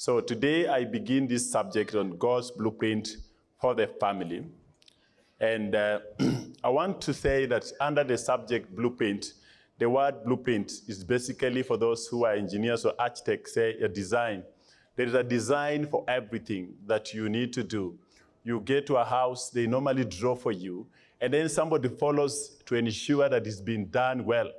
So today I begin this subject on God's blueprint for the family. And uh, I want to say that under the subject blueprint, the word blueprint is basically for those who are engineers or architects, say a design. There is a design for everything that you need to do. You get to a house, they normally draw for you, and then somebody follows to ensure that it's been done well.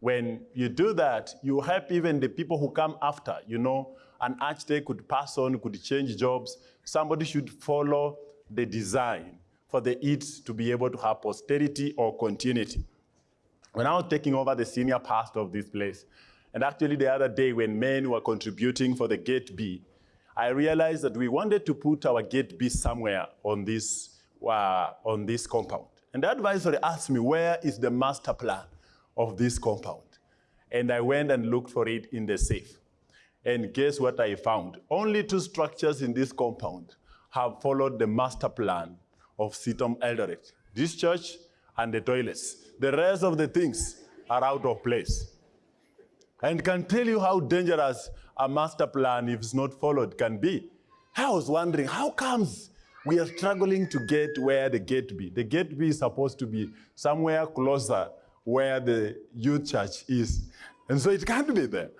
When you do that, you help even the people who come after. You know, an architect could pass on, could change jobs. Somebody should follow the design for the it to be able to have posterity or continuity. When I was taking over the senior pastor of this place, and actually the other day when men were contributing for the gate B, I realized that we wanted to put our gate B somewhere on this, uh, on this compound. And the advisor asked me, where is the master plan of this compound? And I went and looked for it in the safe. And guess what I found? Only two structures in this compound have followed the master plan of CITAM Eldoret. This church and the toilets. The rest of the things are out of place. And can tell you how dangerous a master plan, if it's not followed, can be. I was wondering, how comes we are struggling to get where the gate be? The gate be is supposed to be somewhere closer where the youth church is. And so it can't be there.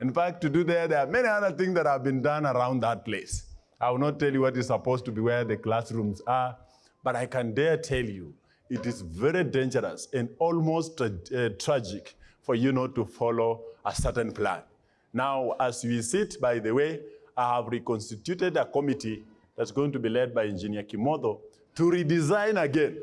In fact, to do there, there are many other things that have been done around that place. I will not tell you what is supposed to be where the classrooms are, but I can dare tell you it is very dangerous and almost tra uh, tragic for you not to follow a certain plan. Now, as we sit, by the way, I have reconstituted a committee that's going to be led by Engineer Kimodo to redesign again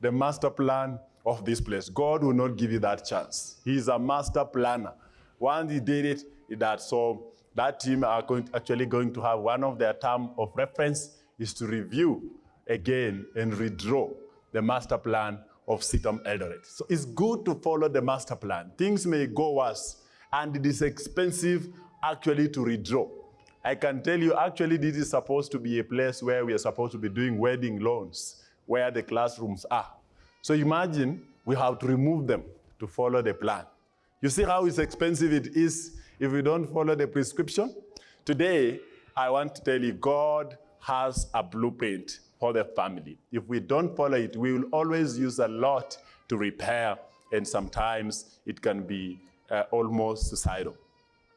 the master plan of this place. God will not give you that chance. He is a master planner. Once he did it, that so that team are going, actually going to have one of their term of reference is to review again and redraw the master plan of CITAM Eldoret. So it's good to follow the master plan. Things may go worse, and it is expensive actually to redraw. I can tell you, actually, this is supposed to be a place where we are supposed to be doing wedding loans, where the classrooms are. So imagine we have to remove them to follow the plan. You see how expensive it is if we don't follow the prescription? Today, I want to tell you, God has a blueprint for the family. If we don't follow it, we will always use a lot to repair, and sometimes it can be uh, almost suicidal.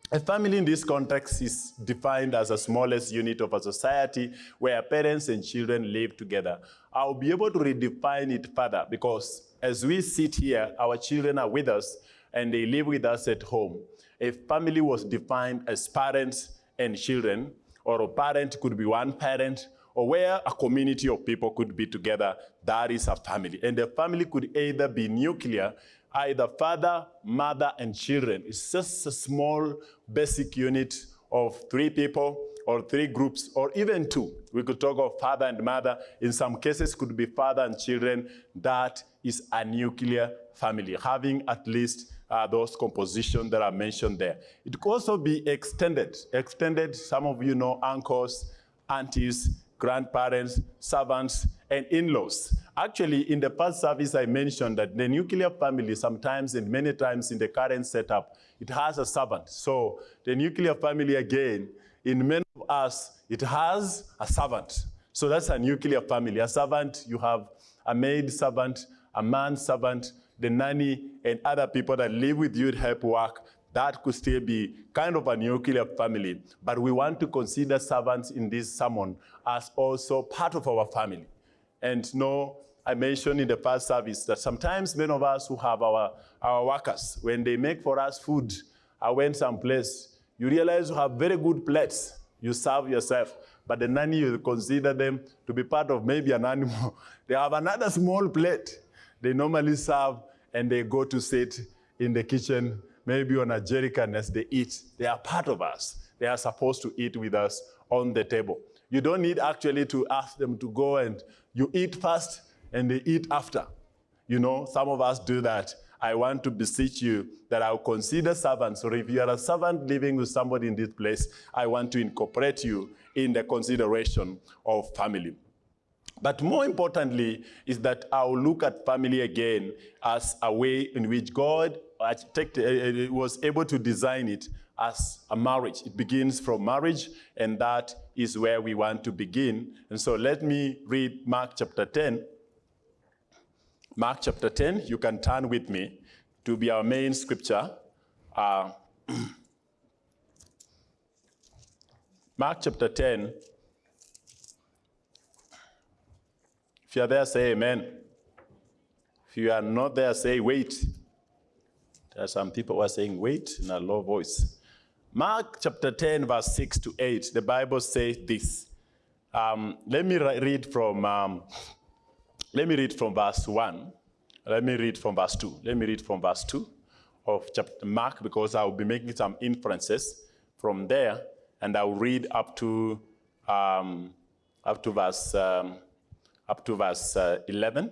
A family in this context is defined as the smallest unit of a society where parents and children live together. I'll be able to redefine it further because as we sit here, our children are with us and they live with us at home. A family was defined as parents and children, or a parent could be one parent, or where a community of people could be together, that is a family. And the family could either be nuclear, either father, mother, and children. It's just a small basic unit of three people or three groups or even two. We could talk of father and mother. In some cases could be father and children. That is a nuclear family, having at least uh, those compositions that are mentioned there. It could also be extended. Extended, some of you know uncles, aunties, grandparents, servants, and in-laws. Actually, in the past service, I mentioned that the nuclear family sometimes and many times in the current setup, it has a servant. So the nuclear family, again, in many of us, it has a servant. So that's a nuclear family. A servant, you have a maid servant, a man servant, the nanny, and other people that live with you to help work that could still be kind of a nuclear family. But we want to consider servants in this sermon as also part of our family. And no, I mentioned in the past service that sometimes many of us who have our, our workers, when they make for us food, I went someplace, you realize you have very good plates. You serve yourself, but the nanny, you consider them to be part of maybe an animal. they have another small plate. They normally serve and they go to sit in the kitchen maybe on a jerrycan as they eat. They are part of us. They are supposed to eat with us on the table. You don't need actually to ask them to go and you eat first and they eat after. You know, some of us do that. I want to beseech you that I'll consider servants, or if you are a servant living with somebody in this place, I want to incorporate you in the consideration of family. But more importantly is that I'll look at family again as a way in which God uh, uh, was able to design it as a marriage. It begins from marriage, and that is where we want to begin. And so let me read Mark chapter 10. Mark chapter 10, you can turn with me to be our main scripture. Uh, Mark chapter 10. If you are there, say amen. If you are not there, say wait. There are some people who are saying wait in a low voice. Mark chapter 10, verse 6 to 8, the Bible says this. Um, let me read from, um, let me read from verse 1. Let me read from verse 2. Let me read from verse 2 of chapter Mark because I will be making some inferences from there, and I will read up to um, up to verse um, up to verse uh, 11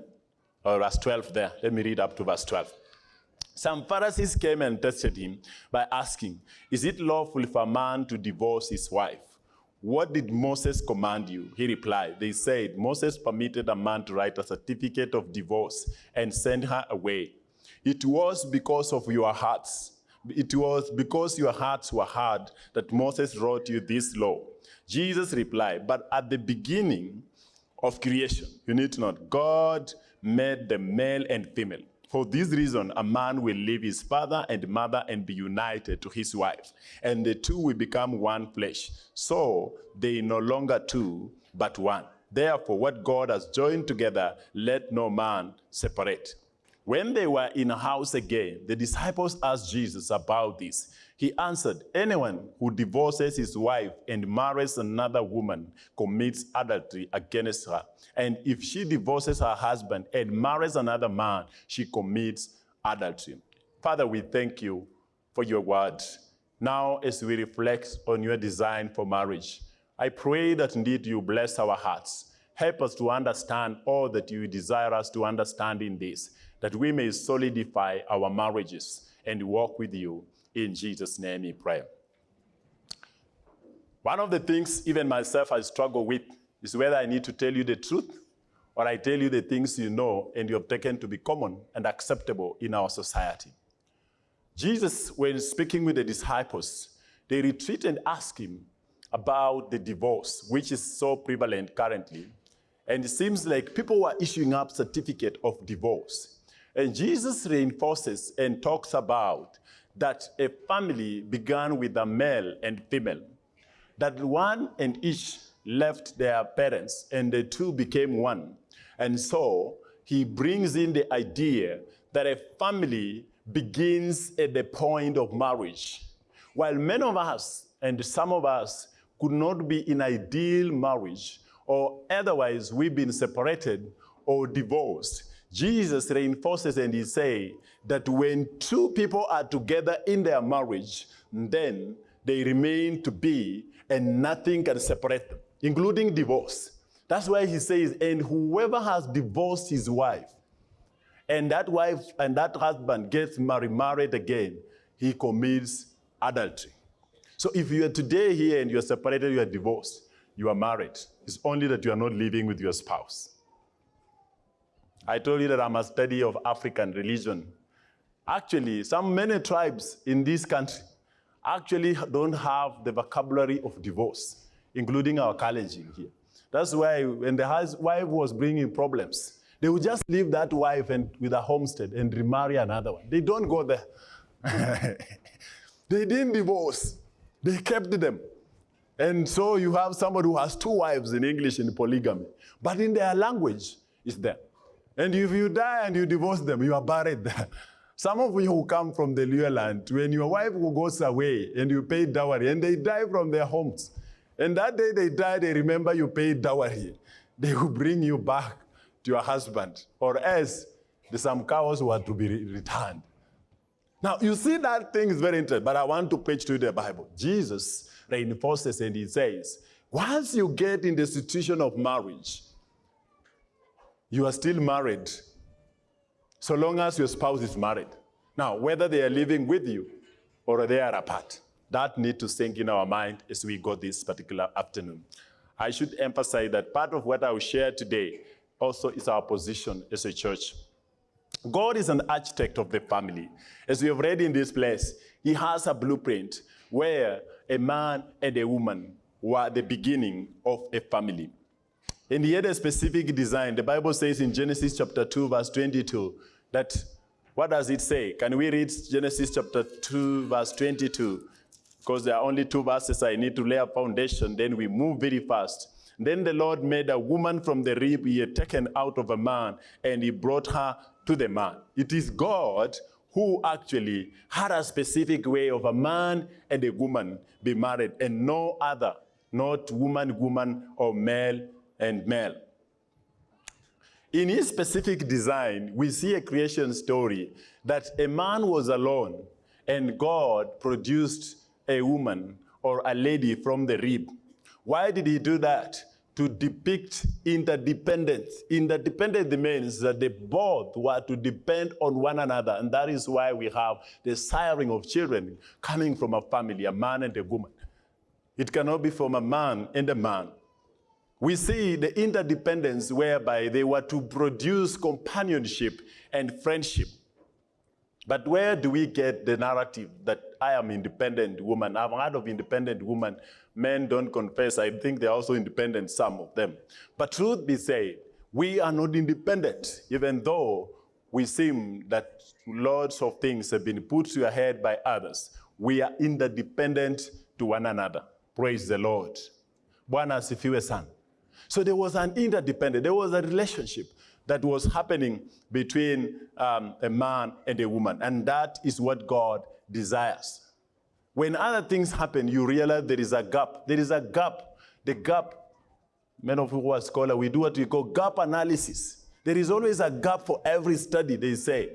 or verse 12 there. Let me read up to verse 12. Some Pharisees came and tested him by asking, Is it lawful for a man to divorce his wife? What did Moses command you? He replied, They said, Moses permitted a man to write a certificate of divorce and send her away. It was because of your hearts. It was because your hearts were hard that Moses wrote you this law. Jesus replied, But at the beginning of creation, you need to know, God made the male and female. For this reason, a man will leave his father and mother and be united to his wife, and the two will become one flesh. So they no longer two, but one. Therefore, what God has joined together, let no man separate. When they were in a house again, the disciples asked Jesus about this. He answered, Anyone who divorces his wife and marries another woman commits adultery against her. And if she divorces her husband and marries another man, she commits adultery. Father, we thank you for your word. Now, as we reflect on your design for marriage, I pray that indeed you bless our hearts. Help us to understand all that you desire us to understand in this, that we may solidify our marriages and walk with you. In Jesus' name we pray. One of the things even myself I struggle with is whether I need to tell you the truth or I tell you the things you know and you have taken to be common and acceptable in our society. Jesus, when speaking with the disciples, they retreat and ask him about the divorce, which is so prevalent currently. And it seems like people were issuing up certificate of divorce. And Jesus reinforces and talks about that a family began with a male and female, that one and each left their parents and the two became one. And so he brings in the idea that a family begins at the point of marriage. While many of us and some of us could not be in ideal marriage or otherwise we've been separated or divorced, Jesus reinforces and he say that when two people are together in their marriage, then they remain to be and nothing can separate them, including divorce. That's why he says, and whoever has divorced his wife, and that wife and that husband gets married again, he commits adultery. So if you are today here and you are separated, you are divorced, you are married. It's only that you are not living with your spouse. I told you that I'm a study of African religion. Actually, some many tribes in this country actually don't have the vocabulary of divorce, including our Kalenjin here. That's why when the wife was bringing problems, they would just leave that wife and with a homestead and remarry another one. They don't go there. they didn't divorce. They kept them. And so you have somebody who has two wives in English in polygamy. But in their language, it's there. And if you die and you divorce them, you are buried there. Some of you who come from the Luo land, when your wife goes away and you pay dowry and they die from their homes, and that day they die, they remember you paid dowry, they will bring you back to your husband, or else the some cows were to be returned. Now, you see that thing is very interesting, but I want to preach to you the Bible. Jesus reinforces and he says, once you get in the situation of marriage, you are still married so long as your spouse is married. Now, whether they are living with you or they are apart, that need to sink in our mind as we go this particular afternoon. I should emphasize that part of what I will share today also is our position as a church. God is an architect of the family. As we have read in this place, he has a blueprint where a man and a woman were the beginning of a family. And he had a specific design. The Bible says in Genesis chapter 2, verse 22, that what does it say? Can we read Genesis chapter 2, verse 22? Because there are only two verses I need to lay a foundation, then we move very fast. Then the Lord made a woman from the rib he had taken out of a man, and he brought her to the man. It is God who actually had a specific way of a man and a woman be married, and no other, not woman, woman, or male and male. In his specific design, we see a creation story that a man was alone and God produced a woman or a lady from the rib. Why did he do that? To depict interdependence. Interdependence means that they both were to depend on one another, and that is why we have the siring of children coming from a family, a man and a woman. It cannot be from a man and a man. We see the interdependence whereby they were to produce companionship and friendship. But where do we get the narrative that I am independent woman? I've heard of independent woman. Men don't confess. I think they're also independent, some of them. But truth be said, we are not independent, even though we seem that lots of things have been put to your head by others. We are interdependent to one another. Praise the Lord. Bwana asifiwe sana. So there was an interdependent, there was a relationship that was happening between um, a man and a woman. And that is what God desires. When other things happen, you realize there is a gap. There is a gap. The gap, men of who are scholars, we do what we call gap analysis. There is always a gap for every study, they say.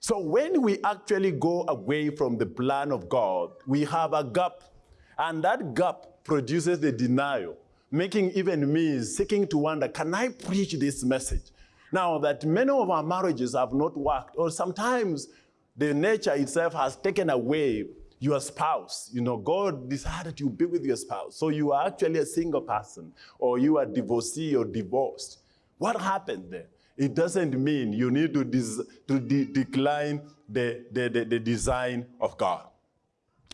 So when we actually go away from the plan of God, we have a gap. And that gap produces the denial, making even me seeking to wonder, can I preach this message? Now that many of our marriages have not worked, or sometimes the nature itself has taken away your spouse. You know, God decided you be with your spouse. So you are actually a single person, or you are divorcee or divorced. What happened there? It doesn't mean you need to, to de decline the, the, the, the design of God.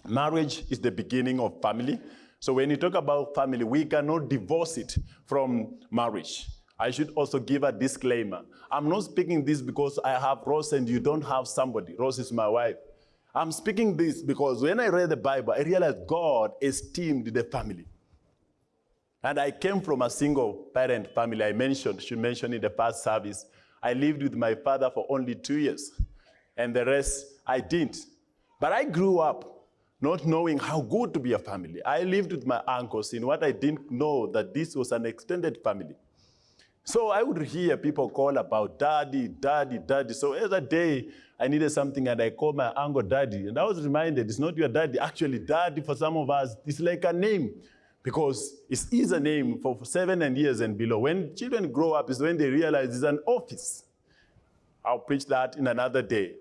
Marriage is the beginning of family. So when you talk about family, we cannot divorce it from marriage. I should also give a disclaimer. I'm not speaking this because I have Rose and you don't have somebody. Rose is my wife. I'm speaking this because when I read the Bible, I realized God esteemed the family. And I came from a single parent family. I mentioned, she mentioned in the past service, I lived with my father for only two years, and the rest I didn't. But I grew up not knowing how good to be a family. I lived with my uncles in what I didn't know that this was an extended family. So I would hear people call about daddy, daddy, daddy. So every day I needed something and I called my uncle daddy. And I was reminded it's not your daddy. Actually, daddy for some of us is like a name because it is a name for seven and years and below. When children grow up is when they realize it's an office. I'll preach that in another day.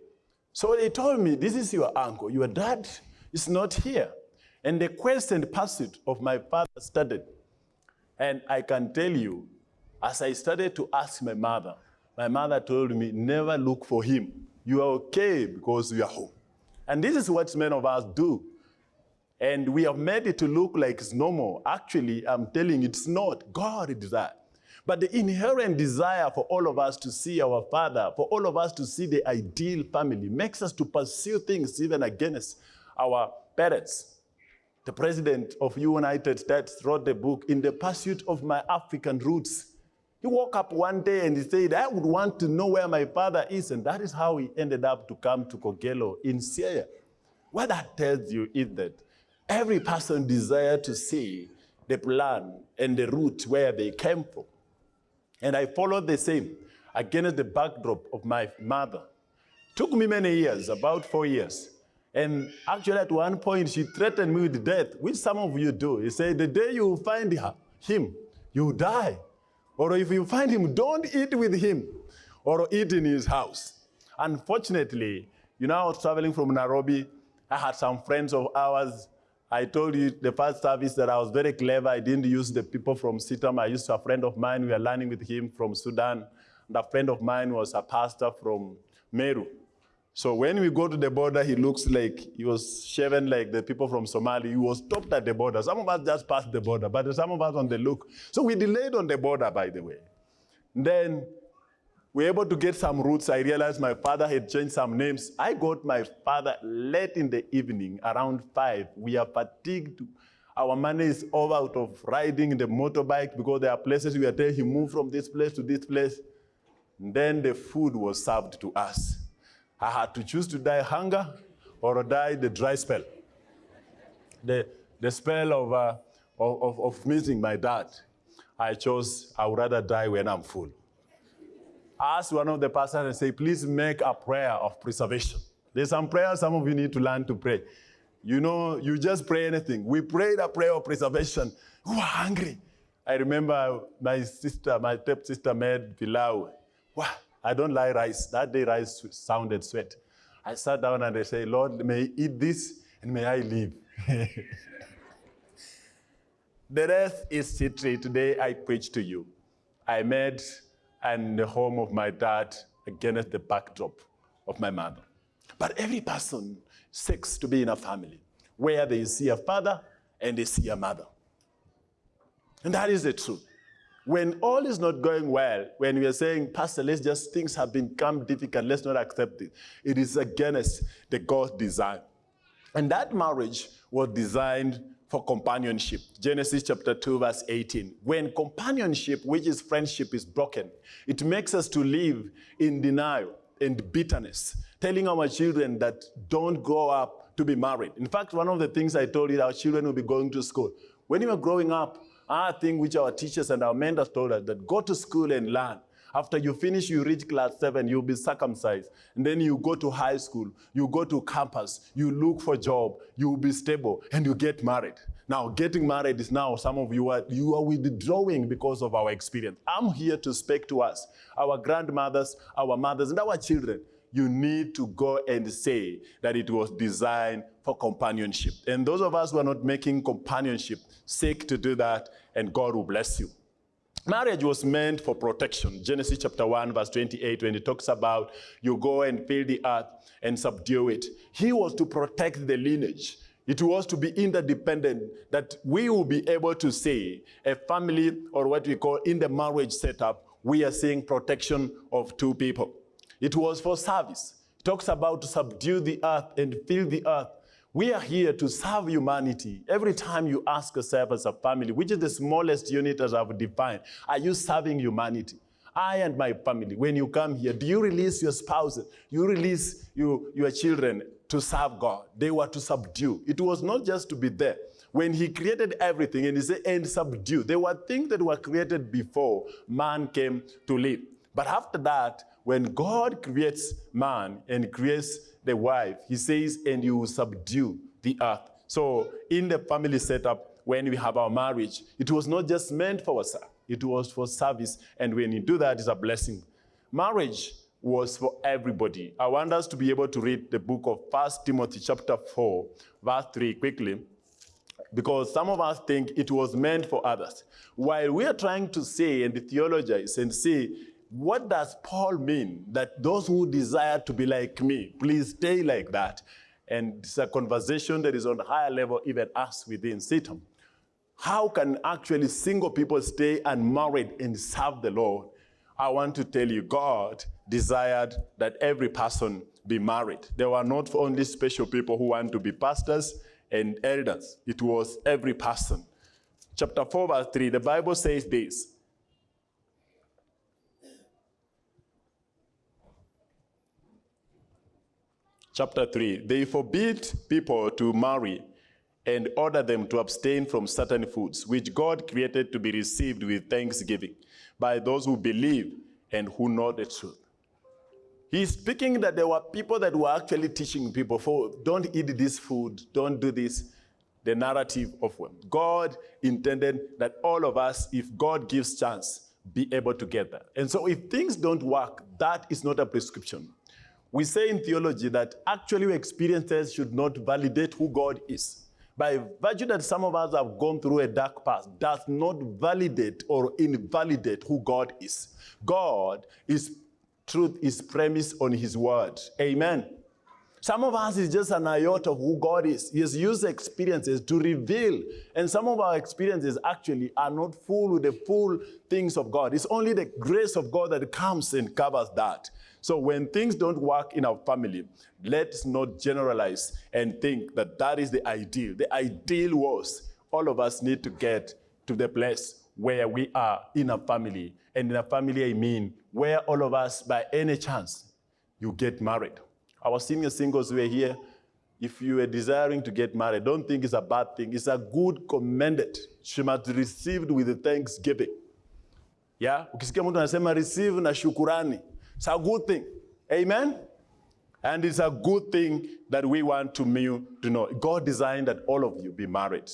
So they told me, this is your uncle. Your dad is not here. And the quest and pursuit of my father started. And I can tell you, as I started to ask my mother, my mother told me, never look for him. You are okay because you are home. And this is what many of us do. And we have made it to look like it's normal. Actually, I'm telling you, it's not. God did that. But the inherent desire for all of us to see our Father, for all of us to see the ideal family, makes us to pursue things even against our parents. The president of United States wrote the book, In the Pursuit of My African Roots. He woke up one day and he said, I would want to know where my father is. And that is how he ended up to come to Kogelo in Siaya. What that tells you is that every person desires to see the plan and the route where they came from. And I followed the same against the backdrop of my mother. Took me many years, about four years. And actually at one point she threatened me with death, which some of you do. He said, the day you find her, him, you die. Or if you find him, don't eat with him or eat in his house. Unfortunately, you know, I was traveling from Nairobi. I had some friends of ours. I told you the first service that I was very clever. I didn't use the people from CITAM. I used a friend of mine. We were learning with him from Sudan. And a friend of mine was a pastor from Meru. So when we go to the border, he looks like he was shaven like the people from Somalia. He was stopped at the border. Some of us just passed the border, but some of us on the look. So we delayed on the border, by the way. Then we were able to get some routes. I realized my father had changed some names. I got my father late in the evening, around five. We are fatigued. Our money is over out of riding the motorbike because there are places we are telling him move from this place to this place. And then the food was served to us. I had to choose to die hunger or die the dry spell. The, the spell of, uh, of, of missing my dad. I chose, I would rather die when I'm full. I asked one of the pastors and say, please make a prayer of preservation. There's some prayers some of you need to learn to pray. You know, you just pray anything. We prayed a prayer of preservation. We were hungry. I remember my sister, my step sister made pilau. Wow. I don't like rice. That day rice sounded sweet. I sat down and I said, Lord, may I eat this and may I live. the rest is history. Today I preach to you. I met in the home of my dad against the backdrop of my mother. But every person seeks to be in a family where they see a father and they see a mother. And that is the truth. When all is not going well, when we are saying, Pastor, let's just, things have become difficult, let's not accept it, it is against the God's design. And that marriage was designed for companionship. Genesis chapter 2, verse 18. When companionship, which is friendship, is broken, it makes us to live in denial and bitterness, telling our children that don't grow up to be married. In fact, one of the things I told you, our children will be going to school. When you were growing up, our thing which our teachers and our mentors told us that go to school and learn. After you finish, you reach class seven, you'll be circumcised. And then you go to high school, you go to campus, you look for job, you'll be stable, and you get married. Now, getting married is now, some of you are, you are withdrawing because of our experience. I'm here to speak to us, our grandmothers, our mothers, and our children you need to go and say that it was designed for companionship. And those of us who are not making companionship, seek to do that, and God will bless you. Marriage was meant for protection. Genesis chapter 1, verse 28, when it talks about you go and fill the earth and subdue it. He was to protect the lineage. It was to be interdependent, that we will be able to say a family or what we call in the marriage setup, we are seeing protection of two people. It was for service. It talks about to subdue the earth and fill the earth. We are here to serve humanity. Every time you ask yourself as a family, which is the smallest unit as I've defined, are you serving humanity? I and my family, when you come here, do you release your spouses? You release you, your children to serve God. They were to subdue. It was not just to be there. When he created everything and he said, and subdue, there were things that were created before man came to live. But after that, when God creates man and creates the wife, he says, and you will subdue the earth. So in the family setup, when we have our marriage, it was not just meant for us, it was for service. And when you do that, it's a blessing. Marriage was for everybody. I want us to be able to read the book of First Timothy chapter 4, verse 3 quickly because some of us think it was meant for others. While we are trying to say and theologize and say what does Paul mean? That those who desire to be like me, please stay like that. And it's a conversation that is on a higher level, even us within CITAM. How can actually single people stay unmarried and serve the Lord? I want to tell you, God desired that every person be married. There were not only special people who want to be pastors and elders. It was every person. Chapter 4, verse 3, the Bible says this, chapter 3, they forbid people to marry and order them to abstain from certain foods, which God created to be received with thanksgiving by those who believe and who know the truth. He's speaking that there were people that were actually teaching people, for don't eat this food, don't do this. The narrative of them. God intended that all of us, if God gives chance, be able to get that. And so if things don't work, that is not a prescription. We say in theology that actually experiences should not validate who God is. By virtue that some of us have gone through a dark past does not validate or invalidate who God is. God is truth is premised on his word. Amen. Some of us is just an iota of who God is. He has used experiences to reveal. And some of our experiences actually are not full with the full things of God. It's only the grace of God that comes and covers that. So when things don't work in our family, let's not generalize and think that that is the ideal. The ideal was all of us need to get to the place where we are in a family. And in a family, I mean, where all of us, by any chance, you get married. Our senior singles were here. If you are desiring to get married, don't think it's a bad thing. It's a good commended. She must received with thanksgiving. Yeah? Ukisikia mtu anasema receive na shukurani. It's a good thing. Amen? And it's a good thing that we want to, you to know. God designed that all of you be married.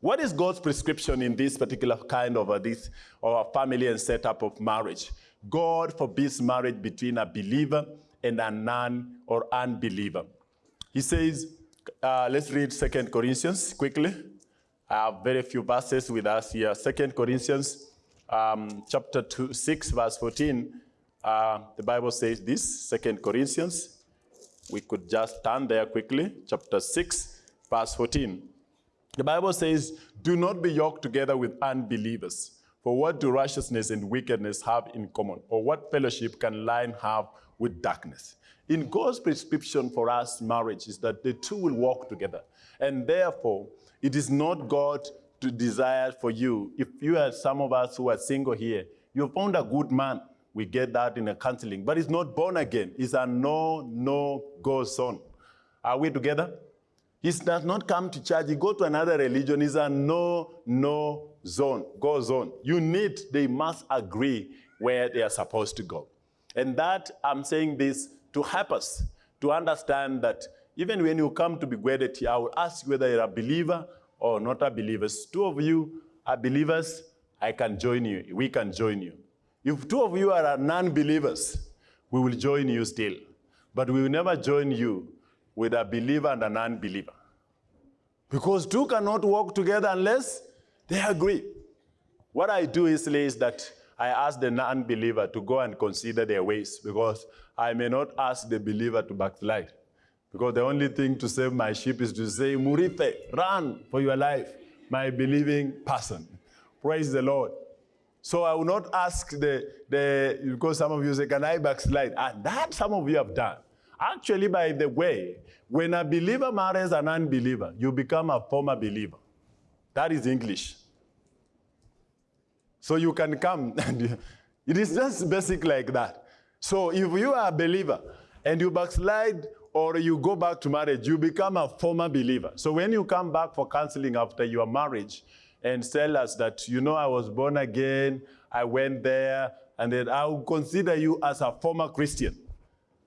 What is God's prescription in this particular kind of a, this or family and setup of marriage? God forbids marriage between a believer and a non or unbeliever. He says, uh, let's read Second Corinthians quickly. I have very few verses with us here. Second Corinthians um, chapter two, 6, verse 14. Uh, the Bible says this, Second Corinthians. We could just turn there quickly. Chapter 6, verse 14. The Bible says, do not be yoked together with unbelievers. For what do righteousness and wickedness have in common? Or what fellowship can light have with darkness? In God's prescription for us, marriage is that the two will walk together. And therefore, it is not God to desire for you. If you are some of us who are single here, you found a good man. We get that in a counseling, but it's not born again. It's a no, no, go zone. Are we together? He does not come to church. He go to another religion. It's a no, no zone, go zone. You need, they must agree where they are supposed to go. And that, I'm saying this to help us to understand that even when you come to be wedded here, I will ask you whether you're a believer or not a believer. Two of you are believers, I can join you. We can join you. If two of you are non-believers, we will join you still. But we will never join you with a believer and an unbeliever. Because two cannot walk together unless they agree. What I do is, is that I ask the non-believer to go and consider their ways because I may not ask the believer to backslide. Because the only thing to save my sheep is to say, Murife, run for your life, my believing person. Praise the Lord. So I will not ask the, the because some of you say, can I backslide? And that some of you have done. Actually, by the way, when a believer marries an unbeliever, you become a former believer. That is English. So you can come, and it is just basic like that. So if you are a believer and you backslide or you go back to marriage, you become a former believer. So when you come back for counseling after your marriage and tell us that, you know, I was born again, I went there, and then I will consider you as a former Christian.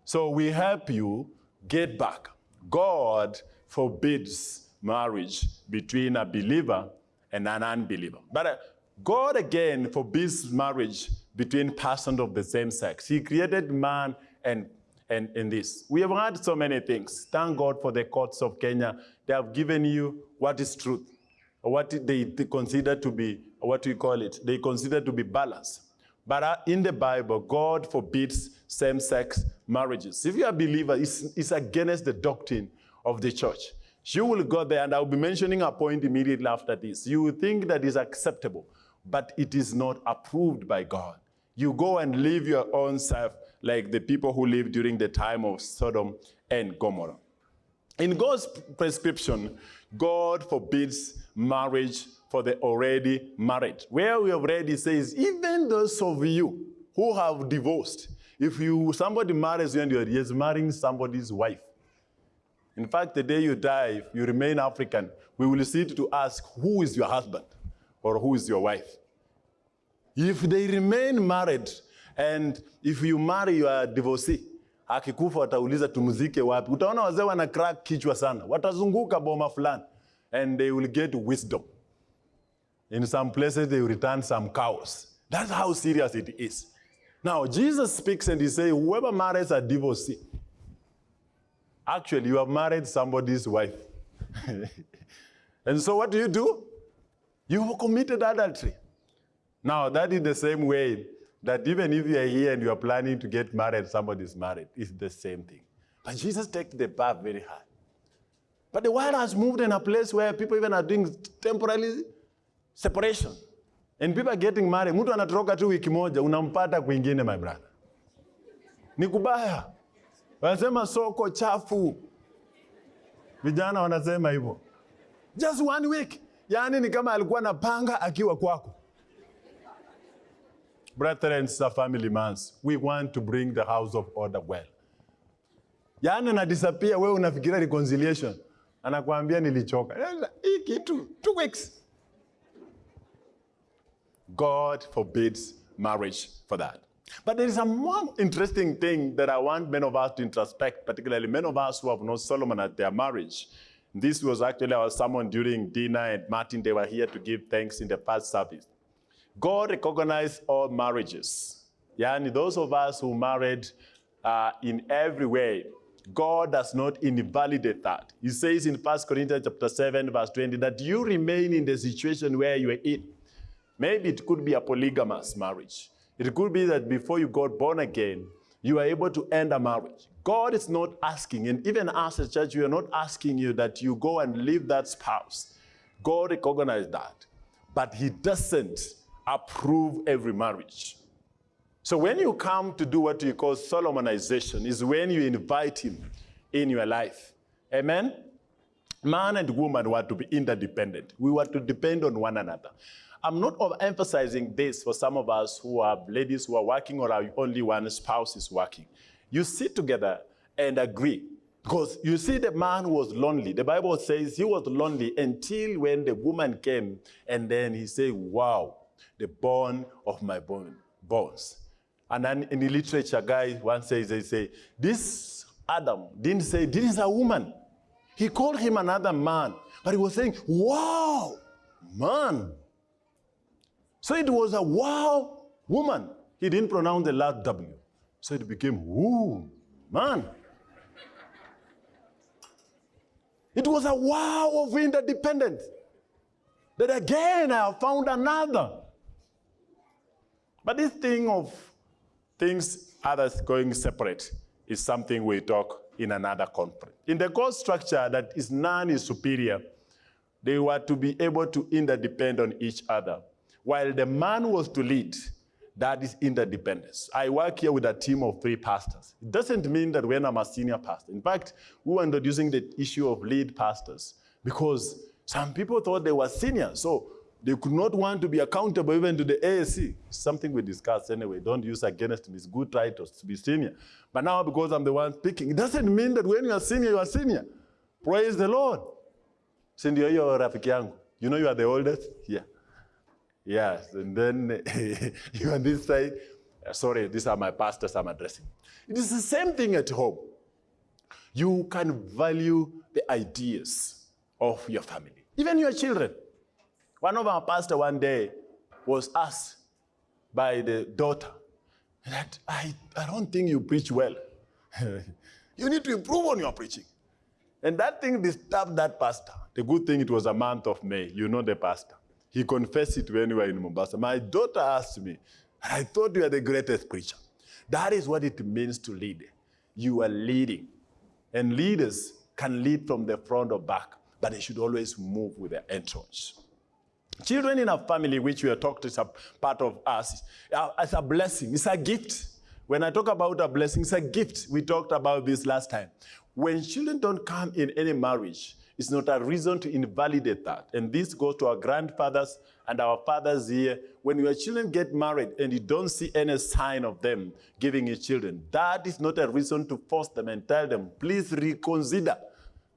So we help you get back. God forbids marriage between a believer and an unbeliever. But uh, God again forbids marriage between persons of the same sex. He created man and, and, in this. We have heard so many things. Thank God for the courts of Kenya. They have given you what is truth, what they, consider to be, what we call it, they consider to be balance. But uh, in the Bible, God forbids same-sex marriages. If you're a believer, it's, it's against the doctrine of the church. You will go there, and I'll be mentioning a point immediately after this. You will think that is acceptable, but it is not approved by God. You go and live your own self like the people who lived during the time of Sodom and Gomorrah. In God's prescription, God forbids marriage for the already married. Where we already says, even those of you who have divorced, if you somebody marries you and you're just marrying somebody's wife. In fact, the day you die, if you remain African, we will sit to ask, who is your husband or who is your wife? If they remain married, and if you marry your divorcee, akikufa watauliza tumzike wapi. Utaona wazee wana crack kichwa sana, watazunguka boma fulani, and they will get wisdom. In some places, they return some cows. That's how serious it is. Now, Jesus speaks and he says, whoever marries a divorcee, actually, you have married somebody's wife. and so what do you do? You have committed adultery. Now, that is the same way that even if you are here and you are planning to get married, somebody is married, it's the same thing. But Jesus takes the path very hard. But the world has moved in a place where people even are doing temporary separation. And people are getting married. Mtu anatoroka tu wiki moja, unampata kwingine my brother. Ni kubaya. Wanasema soko chafu. Vijana wanasema hivyo. Just one week. Yaani ni kama alikuwa na panga akiwa kwako. Brethren, family mans. We want to bring the house of order well. Yaani na disappear, wewe unafikiria reconciliation. Anakuambia nilichoka. Hii kitu, two weeks. God forbids marriage for that. But there is a more interesting thing that I want many of us to introspect, particularly many of us who have known Solomon at their marriage. This was actually our sermon during dinner, and Martin, they were here to give thanks in the first service. God recognized all marriages. Yani, those of us who married uh, in every way, God does not invalidate that. He says in 1 Corinthians chapter 7, verse 20, that you remain in the situation where you are in. Maybe it could be a polygamous marriage. It could be that before you got born again, you are able to end a marriage. God is not asking, and even as a church, we are not asking you that you go and leave that spouse. God recognizes that. But He doesn't approve every marriage. So when you come to do what you call solemnization, is when you invite Him in your life. Amen? Man and woman were to be interdependent. We were to depend on one another. I'm not emphasizing this for some of us who are ladies who are working or are only one spouse is working. You sit together and agree. Because you see, the man was lonely. The Bible says he was lonely until when the woman came, and then he said, Wow, the bone of my bone, bones. And then in the literature, guys, one says, they say, This Adam didn't say, This is a woman. He called him another man, but he was saying, Wow, man. So it was a wow woman. He didn't pronounce the last W. So it became woo man. It was a wow of interdependence. That again I found another. But this thing of things others going separate is something we talk in another conference. In the God structure that is none is superior, they were to be able to interdepend on each other. While the man was to lead, that is interdependence. I work here with a team of three pastors. It doesn't mean that when I'm a senior pastor. In fact, we were introducing the issue of lead pastors because some people thought they were senior, so they could not want to be accountable even to the ASC. Something we discussed anyway. Don't use against me. It's good titles to be senior. But now because I'm the one speaking, it doesn't mean that when you are senior, you are senior. Praise the Lord. Sindio yo rafiki. You know you are the oldest? Yeah. Yes, and then you on this side, sorry, these are my pastors I'm addressing. It is the same thing at home. You can value the ideas of your family, even your children. One of our pastors one day was asked by the daughter that I, I don't think you preach well. you need to improve on your preaching. And that thing disturbed that pastor. The good thing it was a month of May. You know the pastor. He confessed it when we were in Mombasa. My daughter asked me, I thought you are the greatest preacher. That is what it means to lead. You are leading. And leaders can lead from the front or back, but they should always move with their entrance. Children in a family, which we are talked is a part of us, uh, as a blessing. It's a gift. When I talk about a blessing, it's a gift. We talked about this last time. When children don't come in any marriage, it's not a reason to invalidate that. And this goes to our grandfathers and our fathers here. When your children get married and you don't see any sign of them giving you children, that is not a reason to force them and tell them, please reconsider.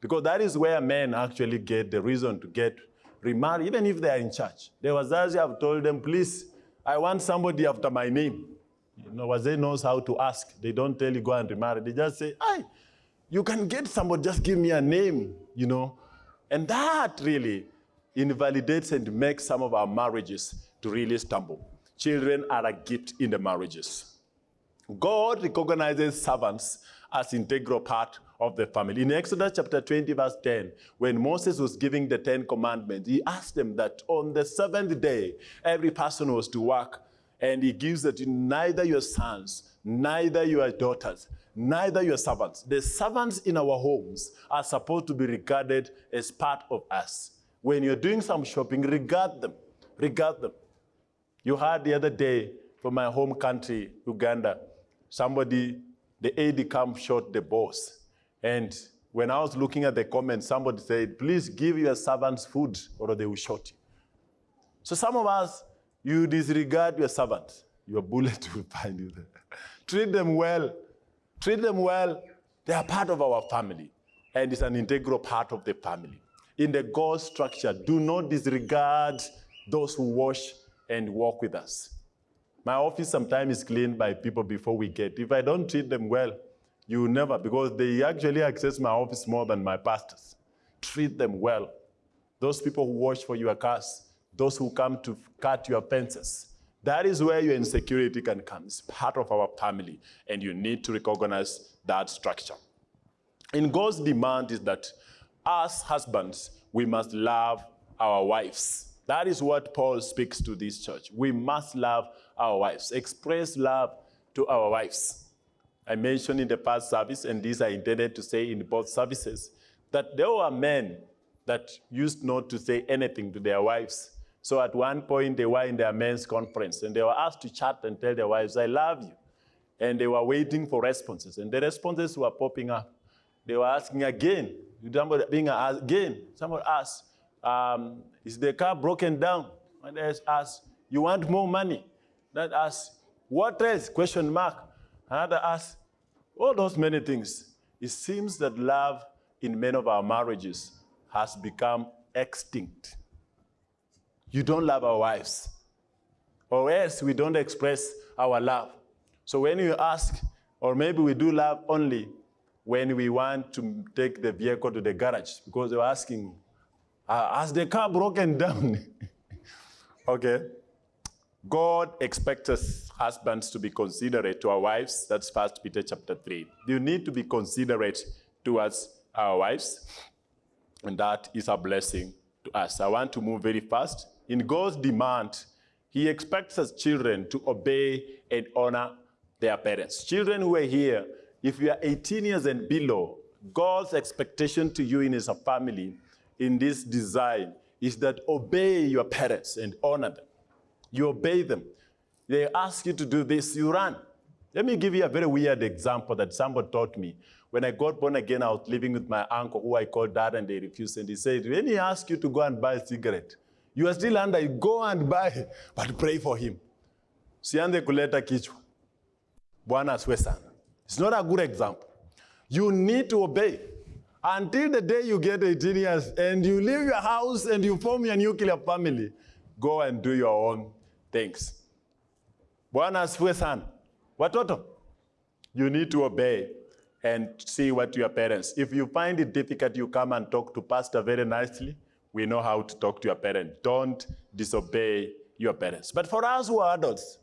Because that is where men actually get the reason to get remarried, even if they are in church. There was The Wazazi have told them, please, I want somebody after my name. You know, Wazee knows how to ask. They don't tell you go and remarry. They just say, "Hey, you can get somebody, just give me a name, you know. And that really invalidates and makes some of our marriages to really stumble. Children are a gift in the marriages. God recognizes servants as integral part of the family. In Exodus chapter 20, verse 10, when Moses was giving the Ten Commandments, he asked them that on the seventh day, every person was to work, and he gives that neither your sons neither your daughters, neither your servants. The servants in our homes are supposed to be regarded as part of us. When you're doing some shopping, regard them. Regard them. You heard the other day from my home country, Uganda, somebody, the aide camp shot the boss. And when I was looking at the comments, somebody said, please give your servants food or they will shoot you. So some of us, you disregard your servants. Your bullet will find you there. Treat them well. Treat them well. They are part of our family. And it's an integral part of the family. In the God structure, do not disregard those who wash and walk with us. My office sometimes is cleaned by people before we get. If I don't treat them well, you never, because they actually access my office more than my pastors. Treat them well. Those people who watch for your cars, those who come to cut your fences, that is where your insecurity can come. It's part of our family, and you need to recognize that structure. In God's demand is that as husbands, we must love our wives. That is what Paul speaks to this church. We must love our wives, express love to our wives. I mentioned in the past service, and these are intended to say in both services, that there were men that used not to say anything to their wives so at one point, they were in their men's conference, and they were asked to chat and tell their wives, I love you. And they were waiting for responses, and the responses were popping up. They were asking again, somebody being asked again, someone asked, um, is the car broken down? And they asked, you want more money? That asked, what else? Question mark. Another asked, all those many things. It seems that love in many of our marriages has become extinct you don't love our wives. Or else we don't express our love. So when you ask, or maybe we do love only when we want to take the vehicle to the garage, because they're asking, uh, has the car broken down? okay. God expects us husbands to be considerate to our wives. That's First Peter chapter 3. You need to be considerate towards our wives, and that is a blessing to us. I want to move very fast in God's demand, he expects us children to obey and honor their parents. Children who are here, if you are 18 years and below, God's expectation to you in his family in this design is that obey your parents and honor them. You obey them. They ask you to do this, you run. Let me give you a very weird example that somebody taught me. When I got born again, I was living with my uncle, who I called dad, and they refused. And he said, when he asks you to go and buy a cigarette, you are still under, go and buy, but pray for him. Sianze kuleta kichwa. Bwana sana. It's not a good example. You need to obey. Until the day you get 18 years and you leave your house and you form your nuclear family, go and do your own things. Bwana asifiwe sana. Watoto, you need to obey and see what your parents. If you find it difficult, you come and talk to pastor very nicely we know how to talk to your parents. Don't disobey your parents. But for us who are adults,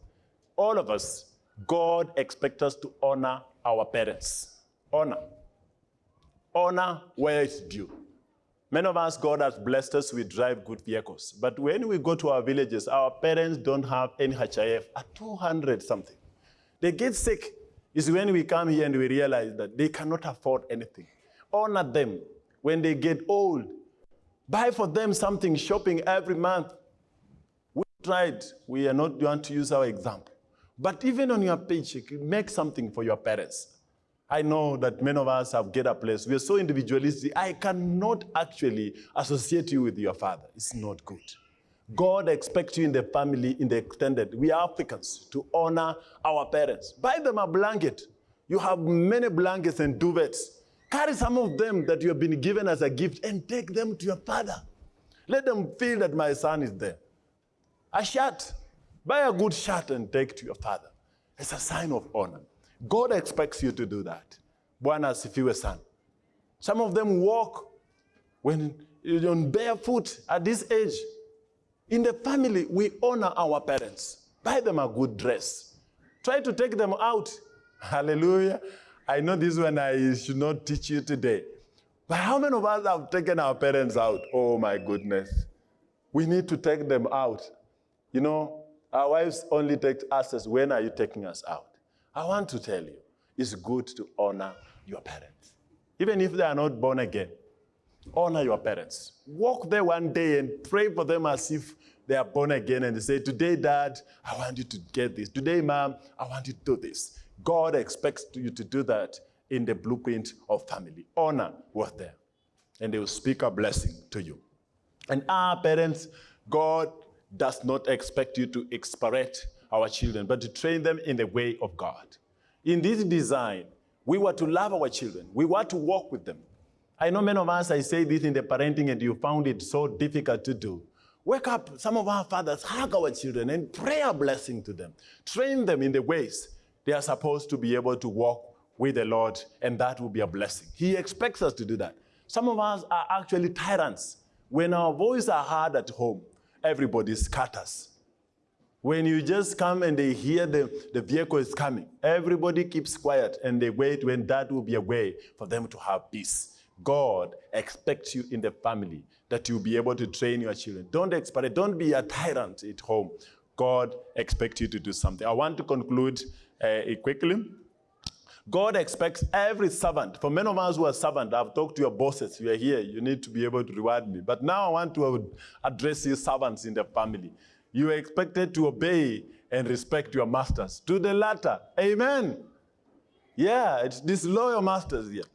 all of us, God expects us to honor our parents. Honor. Honor where it's due. Many of us, God has blessed us we drive good vehicles. But when we go to our villages, our parents don't have any HIF at 200 something. They get sick. Is when we come here and we realize that they cannot afford anything. Honor them. When they get old, Buy for them something, shopping every month. We tried. We are not going to use our example. But even on your paycheck, make something for your parents. I know that many of us have get a place. We are so individualistic. I cannot actually associate you with your father. It's not good. God expects you in the family, in the extended. We are Africans to honor our parents. Buy them a blanket. You have many blankets and duvets. Carry some of them that you have been given as a gift and take them to your father. Let them feel that my son is there. A shirt. Buy a good shirt and take to your father. It's a sign of honor. God expects you to do that. Bwana asifiwe son. Some of them walk when on barefoot at this age. In the family, we honor our parents. Buy them a good dress. Try to take them out. Hallelujah. I know this one I should not teach you today. But how many of us have taken our parents out? Oh my goodness. We need to take them out. You know, our wives only take us as when are you taking us out? I want to tell you, it's good to honor your parents. Even if they are not born again, honor your parents. Walk there one day and pray for them as if they are born again and they say, Today, Dad, I want you to get this. Today, Mom, I want you to do this. God expects you to do that in the blueprint of family. Honor was there. And they will speak a blessing to you. And our parents, God does not expect you to expirate our children, but to train them in the way of God. In this design, we were to love our children. We were to walk with them. I know many of us, I say this in the parenting, and you found it so difficult to do. Wake up, some of our fathers, hug our children and pray a blessing to them. Train them in the ways they are supposed to be able to walk with the Lord, and that will be a blessing. He expects us to do that. Some of us are actually tyrants. When our voices are heard at home, everybody scatters. When you just come and they hear the, the vehicle is coming, everybody keeps quiet and they wait when that will be a way for them to have peace. God expects you in the family that you'll be able to train your children. Don't expect, don't be a tyrant at home. God expects you to do something. I want to conclude uh, quickly. God expects every servant. For many of us who are servants, I've talked to your bosses. You are here. You need to be able to reward me. But now I want to address you servants in the family. You are expected to obey and respect your masters. To the latter. Amen. Yeah, it's disloyal masters here.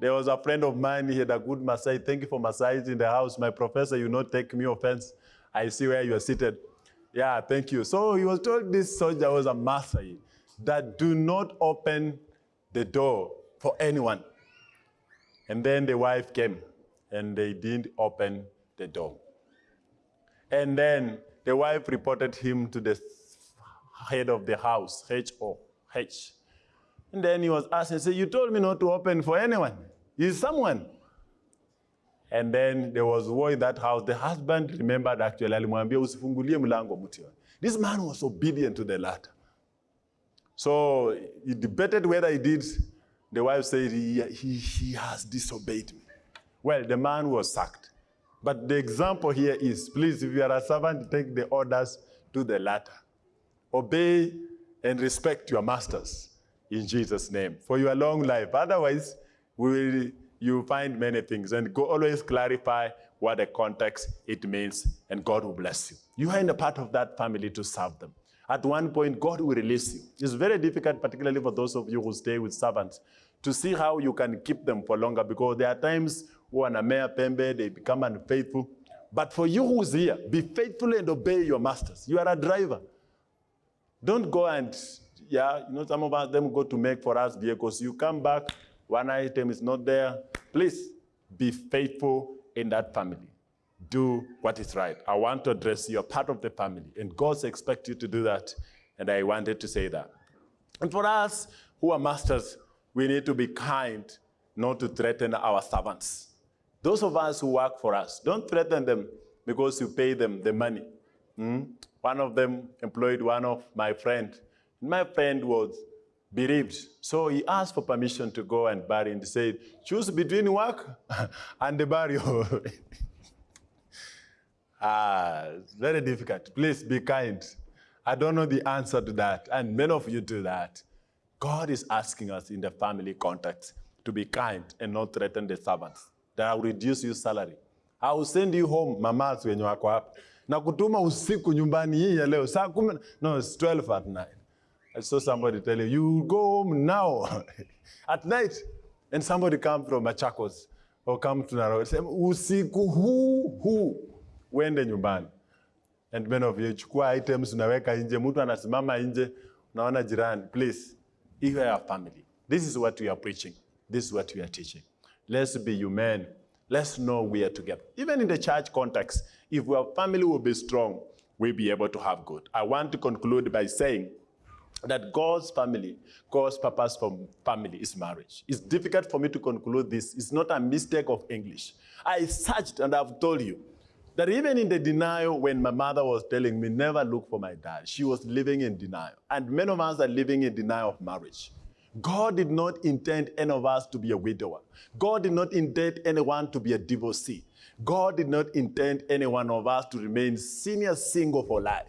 There was a friend of mine, he had a good massage. Thank you for massaging the house. My professor, you not take me offense. I see where you are seated. Yeah, thank you. So he was told this soldier was a master that do not open the door for anyone. And then the wife came and they didn't open the door. And then the wife reported him to the head of the house, H-O-H. And then he was asked, he said, you told me not to open for anyone. Is someone? And then there was war in that house. The husband remembered actually, This man was obedient to the latter. So he debated whether he did. The wife said, he, he, he has disobeyed me. Well, the man was sacked. But the example here is, please, if you are a servant, take the orders to the latter. Obey and respect your masters in Jesus' name for your long life. Otherwise, we will, you find many things. And go always clarify what the context it means, and God will bless you. You are in a part of that family to serve them. At one point, God will release you. It's very difficult, particularly for those of you who stay with servants, to see how you can keep them for longer because there are times when a mayor pembe, they become unfaithful. But for you who's here, be faithful and obey your masters. You are a driver. Don't go and, yeah, you know, some of us, them go to make for us vehicles. You come back, one item is not there. Please be faithful in that family do what is right. I want to address you, are part of the family, and God expects you to do that, and I wanted to say that. And for us who are masters, we need to be kind, not to threaten our servants. Those of us who work for us, don't threaten them because you pay them the money. Hmm? One of them employed one of my friends. My friend was bereaved. So he asked for permission to go and bury and said, choose between work and the burial. Ah, very difficult. Please be kind. I don't know the answer to that, and many of you do that. God is asking us in the family context to be kind and not threaten the servants. That I will reduce your salary. I will send you home, mamas wenye wako hapa. Na kutuma usiku nyumbani hii ya leo. Saa kumi, no, it's 12 at night. I saw somebody tell you, you go home now. at night. And somebody come from Machakos or come to Nairobi. Say, usiku huu, huu uende nyumbani. And many of you, chukua items unaweka nje, mtu anasimama nje, unaona jirani. Please, if you are a family, this is what we are preaching. This is what we are teaching. Let's be human. Let's know we are together. Even in the church context, if our family will be strong, we'll be able to have good. I want to conclude by saying that God's family, God's purpose for family is marriage. It's difficult for me to conclude this. It's not a mistake of English. I searched and I've told you that even in the denial, when my mother was telling me, never look for my dad, she was living in denial. And many of us are living in denial of marriage. God did not intend any of us to be a widower. God did not intend anyone to be a divorcee. God did not intend any one of us to remain senior single for life,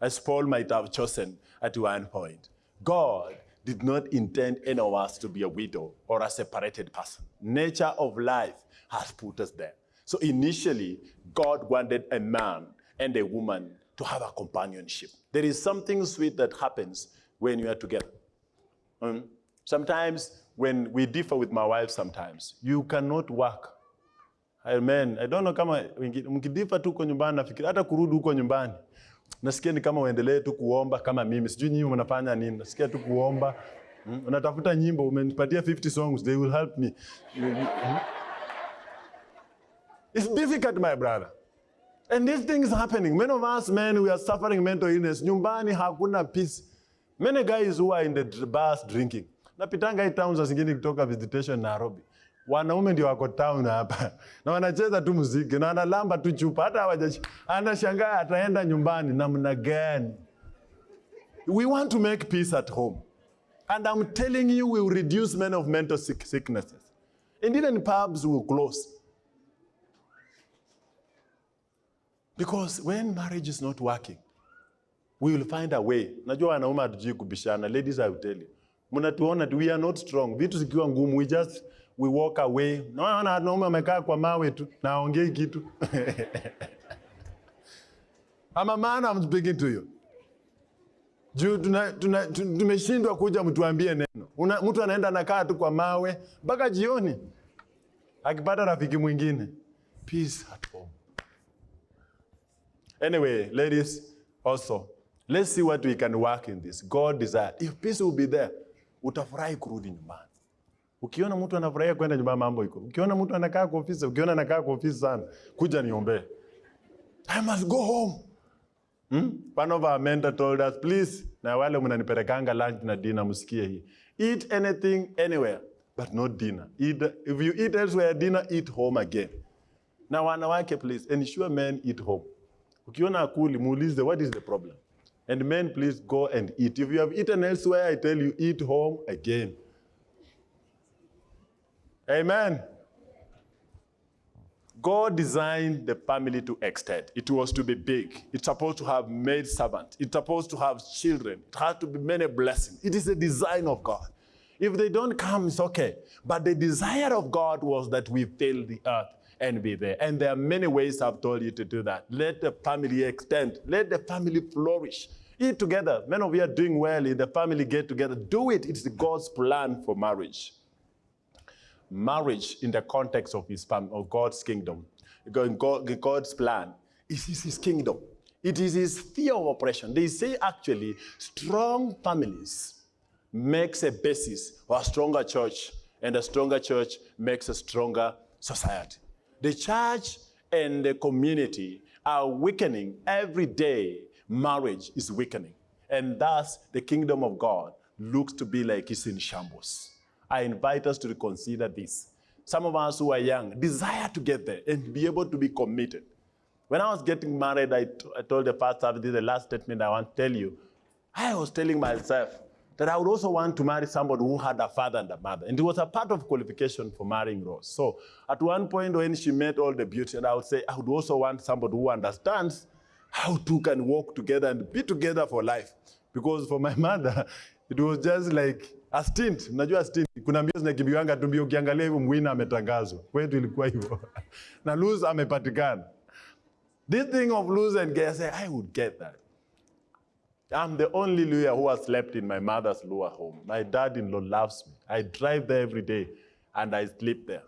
as Paul might have chosen at one point. God did not intend any of us to be a widow or a separated person. Nature of life has put us there. So initially, God wanted a man and a woman to have a companionship. There is something sweet that happens when you are together. Um, sometimes when we differ with my wife sometimes, you cannot work. Amen. I don't know kama mkidifa tu huko nyumbani nafikiri hata kurudi huko nyumbani. Nasikia ni kama uendelee tu kuomba kama mimi. Sijui nyinyi mnafanya nini. Nasikia tu kuomba. Mm, Unatafuta nyimbo, umenipatia 50 songs, they will help me. Mm. It's difficult, my brother. And these things happening. Many of us men, we are suffering mental illness. Nyumbani hakuna peace. Many guys who are in the bars drinking. Napitanga hii town za zingine kutoka visitation Nairobi. Wanaume ndio wako town hapa. Na wanacheza tu muziki na analamba tu chupa hata hawajachi. Anashangaa ataenda nyumbani namna gani? We want to make peace at home. And I'm telling you, we will reduce many of mental sick sicknesses. And even pubs will close. Because when marriage is not working, we will find a way. Najua wanaume hatujui kubishana. Ladies, I will tell you. Mnatuona tu, we are not strong. Vitu zikiwa ngumu, we just, we walk away. Naona wanaume wamekaa kwa mawe tu, na haongei kitu. I'm a man, I'm speaking to you. Juu tumeshindwa kuja mtuambie neno. Una- Mtu anaenda anakaa tu kwa mawe mpaka jioni, akipata rafiki mwingine. Peace at home. Anyway, ladies, also, let's see what we can work in this. God desire. If peace will be there, utafurahi kurudi nyumbani. Ukiona mtu anafurahia kwenda nyumbani, mambo iko. Ukiona mtu anakaa kwa ofisi, ukiona anakaa kwa ofisi sana, kuja niombee. I must go home. Hmm? One of our mentor told us, please, na wale mnanipelekanga lunch na dinner, msikie hii. Eat anything anywhere, but not dinner. Eat, if you eat elsewhere, dinner, eat home again. Na wanawake, please, ensure men eat home. Ukiona akuli, muulize, what is the problem? And men, please go and eat. If you have eaten elsewhere, I tell you, eat home again. Amen. God designed the family to extend. It was to be big. It's supposed to have maid servants. It's supposed to have children. It has to be many blessings. It is a design of God. If they don't come, it's okay. But the desire of God was that we fill the earth and be there. And there are many ways I've told you to do that. Let the family extend. Let the family flourish. Eat together. Many of you are doing well in the family get together. Do it. It's God's plan for marriage marriage in the context of his fam- of God's kingdom, God- God- God's plan, is is his kingdom. It is his sphere of operation. They say actually, strong families makes a basis for a stronger church, and a stronger church makes a stronger society. The church and the community are weakening every day. Marriage is weakening, and thus the kingdom of God looks to be like it's in shambles. I invite us to reconsider this. Some of us who are young desire to get there and be able to be committed. When I was getting married, I told the pastor, this is the last statement I want to tell you. I was telling myself that I would also want to marry somebody who had a father and a mother. And it was a part of qualification for marrying Rose. So at one point when she met all the beauty, and I would say, I would also want somebody who understands how two can walk together and be together for life. Because for my mother, it was just like a stint. Mnajua stint, kuna mbio zinakimbiwanga tu mbio, ukiangalia hivyo mwina ametangazwa. Kwetu ilikuwa hivyo. na lose amepatikana. This thing of lose and get, I say, I would get that. I'm the only Luhya who has slept in my mother's lower home. My dad-in-law loves me. I drive there every day and I sleep there.